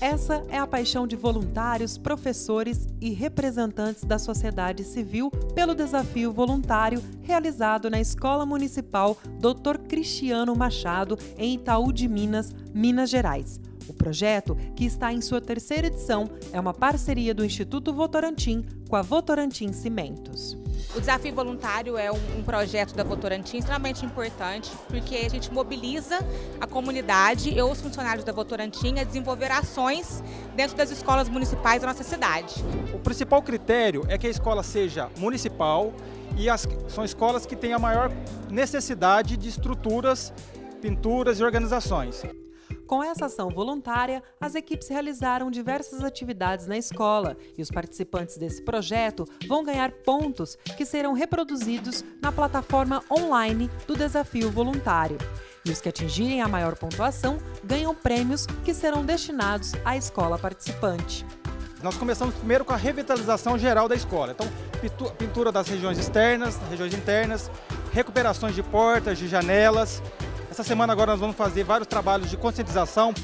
Essa é a paixão de voluntários, professores e representantes da sociedade civil pelo desafio voluntário realizado na Escola Municipal Dr. Cristiano Machado, em Itaú de Minas, Minas Gerais. O projeto, que está em sua terceira edição, é uma parceria do Instituto Votorantim com a Votorantim Cimentos. O Desafio Voluntário é um, um, projeto da Votorantim extremamente importante, porque a gente mobiliza a comunidade e os funcionários da Votorantim a desenvolver ações dentro das escolas municipais da nossa cidade. O principal critério é que a escola seja municipal e as, são escolas que têm a maior necessidade de estruturas, pinturas e organizações. Com essa ação voluntária, as equipes realizaram diversas atividades na escola e os participantes desse projeto vão ganhar pontos que serão reproduzidos na plataforma online do Desafio Voluntário. E os que atingirem a maior pontuação ganham prêmios que serão destinados à escola participante. Nós começamos primeiro com a revitalização geral da escola. Então, pintura das regiões externas, regiões internas, recuperações de portas, de janelas, essa semana agora nós vamos fazer vários trabalhos de conscientização.